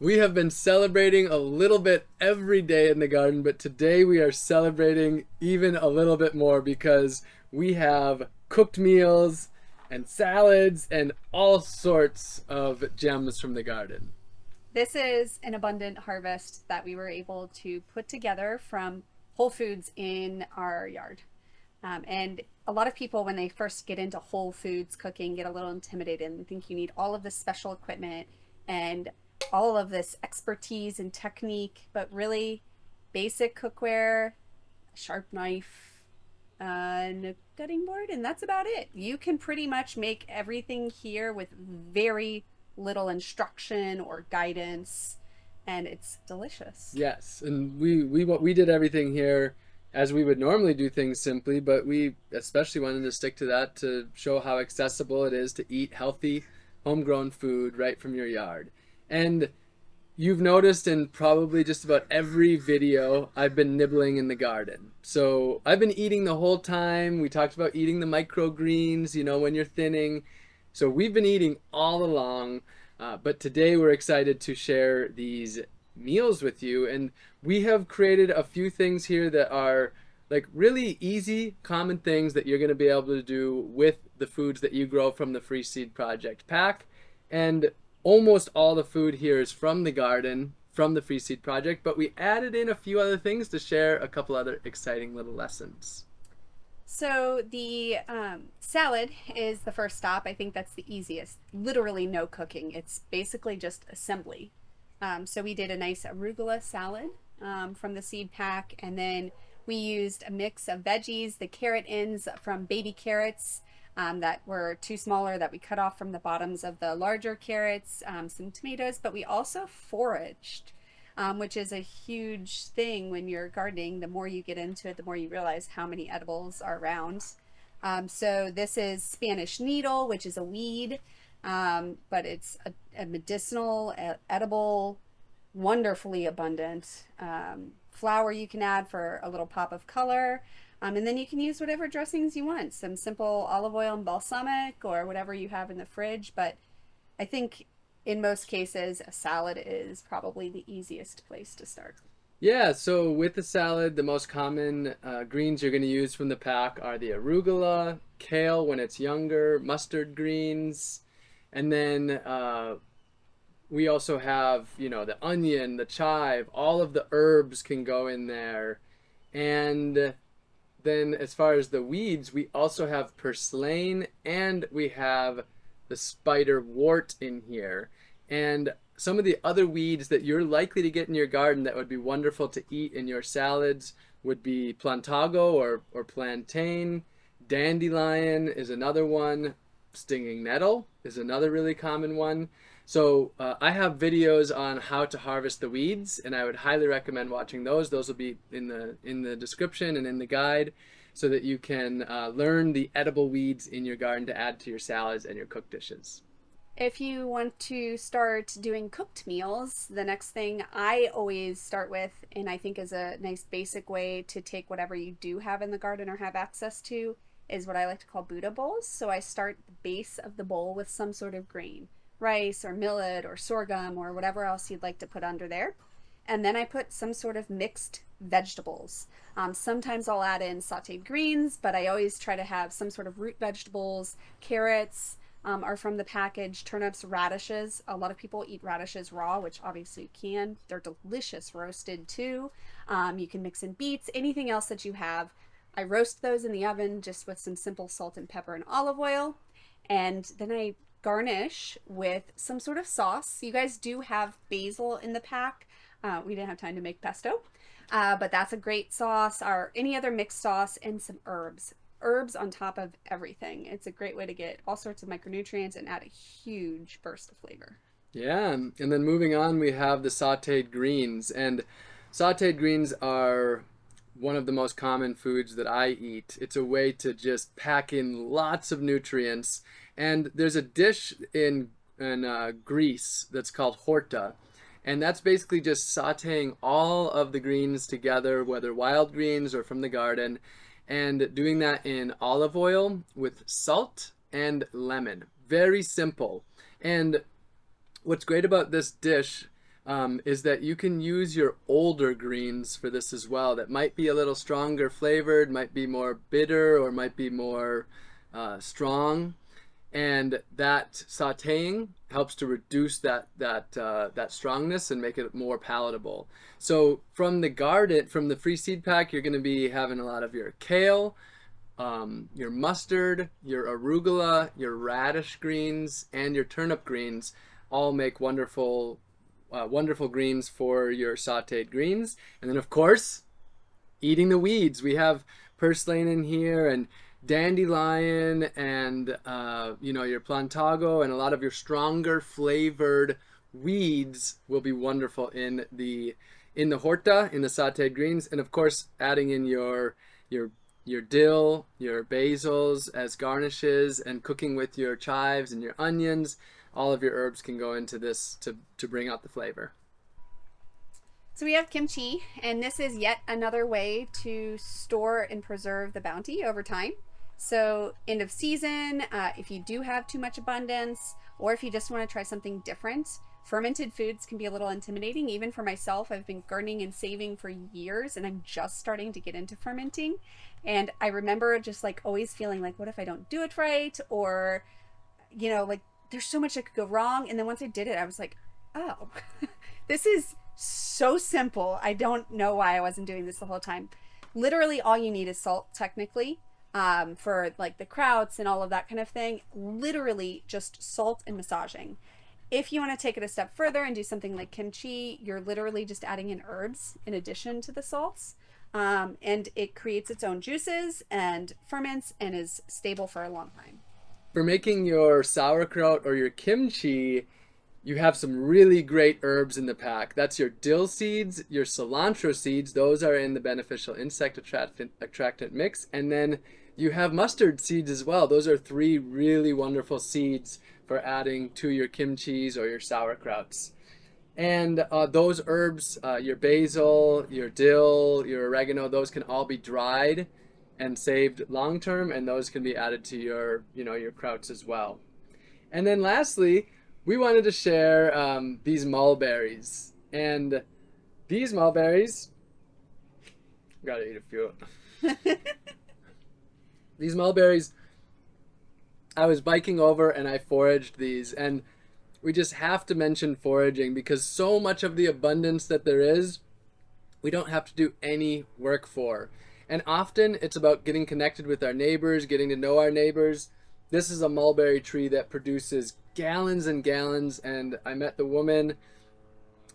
We have been celebrating a little bit every day in the garden, but today we are celebrating even a little bit more because we have cooked meals and salads and all sorts of gems from the garden. This is an abundant harvest that we were able to put together from Whole Foods in our yard. Um, and a lot of people, when they first get into Whole Foods cooking, get a little intimidated and think you need all of this special equipment and all of this expertise and technique, but really basic cookware, a sharp knife, uh, and a cutting board, and that's about it. You can pretty much make everything here with very little instruction or guidance, and it's delicious. Yes, and we we we did everything here as we would normally do things simply, but we especially wanted to stick to that to show how accessible it is to eat healthy, homegrown food right from your yard. And you've noticed in probably just about every video, I've been nibbling in the garden. So I've been eating the whole time. We talked about eating the microgreens, you know, when you're thinning. So we've been eating all along, uh, but today we're excited to share these meals with you. And we have created a few things here that are like really easy, common things that you're gonna be able to do with the foods that you grow from the Free Seed Project pack. And almost all the food here is from the garden, from the Free Seed Project, but we added in a few other things to share a couple other exciting little lessons. So the um, salad is the first stop. I think that's the easiest. Literally no cooking. It's basically just assembly. Um, so we did a nice arugula salad um, from the seed pack, and then we used a mix of veggies, the carrot ends from baby carrots, um, that were too smaller that we cut off from the bottoms of the larger carrots, um, some tomatoes, but we also foraged, um, which is a huge thing when you're gardening. The more you get into it, the more you realize how many edibles are around. Um, so this is Spanish needle, which is a weed, um, but it's a, a medicinal, edible, wonderfully abundant um, flower you can add for a little pop of color. Um, and then you can use whatever dressings you want, some simple olive oil and balsamic or whatever you have in the fridge. But I think in most cases, a salad is probably the easiest place to start. Yeah, so with the salad, the most common uh, greens you're going to use from the pack are the arugula, kale when it's younger, mustard greens, and then uh, we also have, you know, the onion, the chive, all of the herbs can go in there. And then as far as the weeds, we also have purslane and we have the spiderwort in here. And some of the other weeds that you're likely to get in your garden that would be wonderful to eat in your salads would be plantago or, or plantain. Dandelion is another one. Stinging nettle is another really common one. So uh, I have videos on how to harvest the weeds and I would highly recommend watching those. Those will be in the, in the description and in the guide so that you can uh, learn the edible weeds in your garden to add to your salads and your cooked dishes. If you want to start doing cooked meals, the next thing I always start with, and I think is a nice basic way to take whatever you do have in the garden or have access to, is what I like to call Buddha bowls. So I start the base of the bowl with some sort of grain rice or millet or sorghum or whatever else you'd like to put under there. And then I put some sort of mixed vegetables. Um, sometimes I'll add in sauteed greens, but I always try to have some sort of root vegetables. Carrots um, are from the package, turnips, radishes. A lot of people eat radishes raw, which obviously you can. They're delicious roasted too. Um, you can mix in beets, anything else that you have. I roast those in the oven just with some simple salt and pepper and olive oil. And then I garnish with some sort of sauce. You guys do have basil in the pack. Uh, we didn't have time to make pesto, uh, but that's a great sauce or any other mixed sauce and some herbs. Herbs on top of everything. It's a great way to get all sorts of micronutrients and add a huge burst of flavor. Yeah, and then moving on, we have the sauteed greens. And sauteed greens are one of the most common foods that I eat. It's a way to just pack in lots of nutrients and there's a dish in, in uh, Greece that's called horta. And that's basically just sauteing all of the greens together, whether wild greens or from the garden, and doing that in olive oil with salt and lemon. Very simple. And what's great about this dish um, is that you can use your older greens for this as well. That might be a little stronger flavored, might be more bitter, or might be more uh, strong. And that sautéing helps to reduce that that uh, that strongness and make it more palatable. So from the garden, from the free seed pack, you're going to be having a lot of your kale, um, your mustard, your arugula, your radish greens, and your turnip greens all make wonderful, uh, wonderful greens for your sauteed greens. And then of course, eating the weeds. We have purslane in here and dandelion and uh, you know your plantago and a lot of your stronger flavored weeds will be wonderful in the in the horta in the sauteed greens and of course adding in your your your dill, your basils as garnishes, and cooking with your chives and your onions. All of your herbs can go into this to, to bring out the flavor. So we have kimchi, and this is yet another way to store and preserve the bounty over time. So end of season, uh, if you do have too much abundance, or if you just want to try something different, fermented foods can be a little intimidating. Even for myself, I've been gardening and saving for years, and I'm just starting to get into fermenting. And I remember just like always feeling like, what if I don't do it right? Or, you know, like there's so much that could go wrong. And then once I did it, I was like, oh, this is so simple. I don't know why I wasn't doing this the whole time. Literally, all you need is salt, technically, um, for like the krauts and all of that kind of thing. Literally, just salt and massaging. If you want to take it a step further and do something like kimchi, you're literally just adding in herbs in addition to the salts. Um, and it creates its own juices and ferments and is stable for a long time. For making your sauerkraut or your kimchi, you have some really great herbs in the pack. That's your dill seeds, your cilantro seeds. Those are in the beneficial insect attractant, attractant mix. And then you have mustard seeds as well. Those are three really wonderful seeds for adding to your kimchis or your sauerkrauts. And uh, those herbs, uh, your basil, your dill, your oregano, those can all be dried and saved long term, and those can be added to your, you know, your krauts as well. And then lastly, we wanted to share um, these mulberries. And these mulberries, gotta eat a few. these mulberries, I was biking over and I foraged these, and we just have to mention foraging because so much of the abundance that there is, we don't have to do any work for. And often it's about getting connected with our neighbors, getting to know our neighbors. This is a mulberry tree that produces gallons and gallons. And I met the woman,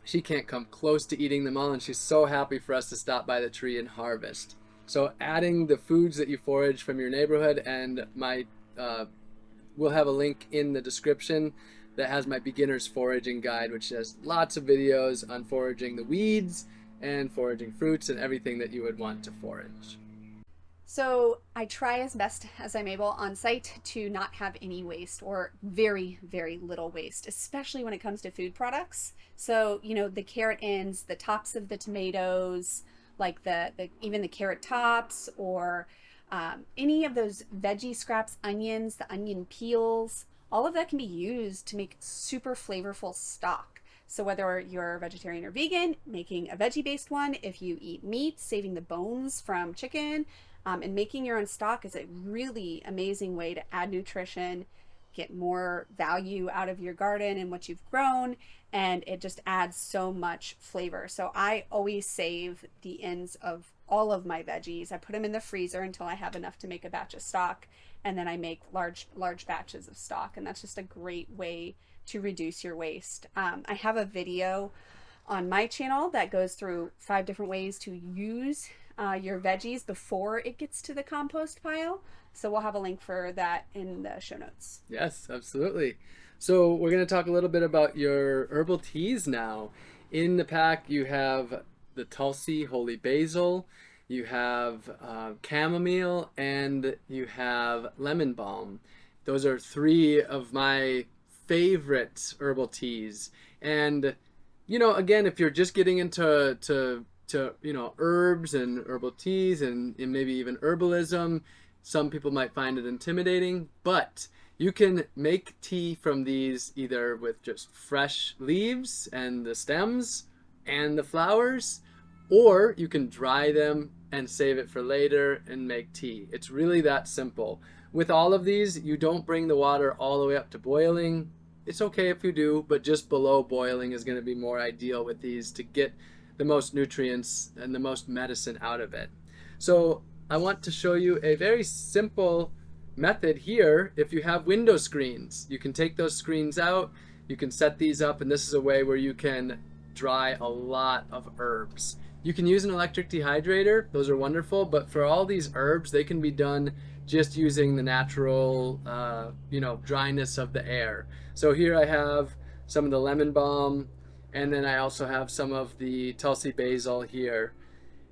she can't come close to eating them all. And she's so happy for us to stop by the tree and harvest. So adding the foods that you forage from your neighborhood and my, uh, we'll have a link in the description that has my beginner's foraging guide, which has lots of videos on foraging the weeds and foraging fruits and everything that you would want to forage. So I try as best as I'm able on site to not have any waste or very, very little waste, especially when it comes to food products. So, you know, the carrot ends, the tops of the tomatoes, like the, the even the carrot tops or um, any of those veggie scraps, onions, the onion peels, all of that can be used to make super flavorful stock. So whether you're vegetarian or vegan, making a veggie-based one, if you eat meat, saving the bones from chicken, um, and making your own stock is a really amazing way to add nutrition, get more value out of your garden and what you've grown, and it just adds so much flavor. So I always save the ends of all of my veggies. I put them in the freezer until I have enough to make a batch of stock and then I make large large batches of stock and that's just a great way to reduce your waste. Um, I have a video on my channel that goes through five different ways to use uh, your veggies before it gets to the compost pile. So we'll have a link for that in the show notes. Yes, absolutely. So we're going to talk a little bit about your herbal teas now. In the pack you have the Tulsi Holy Basil, you have uh, chamomile, and you have lemon balm. Those are three of my favorite herbal teas. And, you know, again, if you're just getting into to, to you know, herbs and herbal teas and, and maybe even herbalism, some people might find it intimidating, but You can make tea from these either with just fresh leaves and the stems and the flowers, or you can dry them and save it for later and make tea. It's really that simple. With all of these, you don't bring the water all the way up to boiling. It's okay if you do, but just below boiling is going to be more ideal with these to get the most nutrients and the most medicine out of it. So I want to show you a very simple method here. If you have window screens, you can take those screens out, you can set these up, and this is a way where you can dry a lot of herbs. You can use an electric dehydrator, those are wonderful, but for all these herbs, they can be done just using the natural, uh, you know, dryness of the air. So here I have some of the lemon balm, and then I also have some of the Tulsi basil here.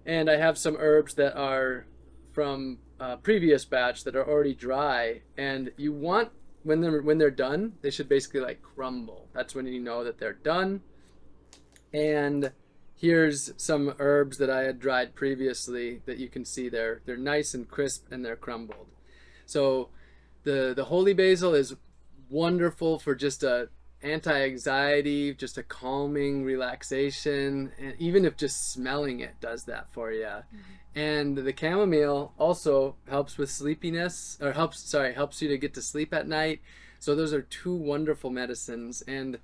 And I have some herbs that are from a previous batch that are already dry. And you want, when they're, when they're done, they should basically like crumble. That's when you know that they're done. And here's some herbs that I had dried previously that you can see there. They're nice and crisp and they're crumbled. So the, the holy basil is wonderful for just a anti-anxiety, just a calming relaxation, and even if just smelling it does that for you. Mm -hmm. And the chamomile also helps with sleepiness, or helps, sorry, helps you to get to sleep at night. So those are two wonderful medicines. And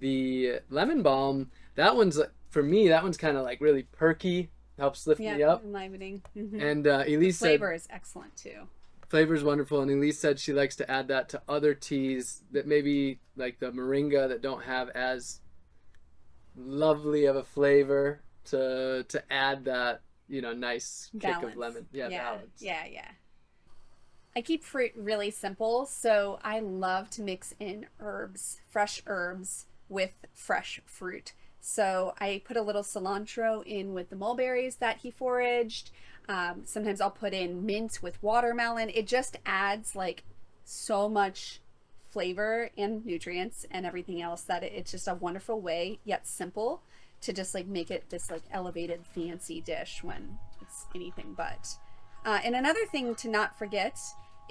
the lemon balm, that one's, for me, that one's kind of like really perky, helps lift yeah, me up. enlivening. Mm -hmm. And uh, Elise the flavor said, is excellent too flavor is wonderful and elise said she likes to add that to other teas that maybe like the moringa that don't have as lovely of a flavor to to add that you know nice balance. kick of lemon yeah, yeah balance yeah yeah I keep fruit really simple, so I love to mix in herbs, fresh herbs with fresh fruit. So I put a little cilantro in with the mulberries that he foraged. Um, sometimes I'll put in mint with watermelon. It just adds like so much flavor and nutrients and everything else that it's just a wonderful way, yet simple, to just like make it this like elevated fancy dish when it's anything but. Uh, and another thing to not forget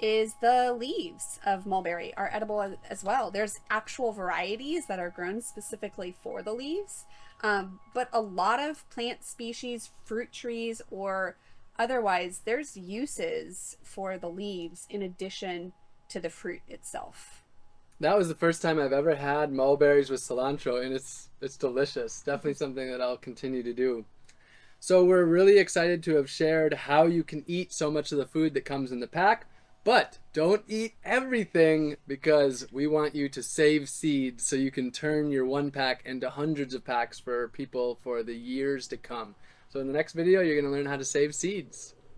is the leaves of mulberry are edible as well. There's actual varieties that are grown specifically for the leaves, um, but a lot of plant species, fruit trees, or Otherwise, there's uses for the leaves in addition to the fruit itself. That was the first time I've ever had mulberries with cilantro and it's it's delicious. Definitely mm-hmm. something that I'll continue to do. So we're really excited to have shared how you can eat so much of the food that comes in the pack, but don't eat everything because we want you to save seeds so you can turn your one pack into hundreds of packs for people for the years to come. So in the next video, you're going to learn how to save seeds.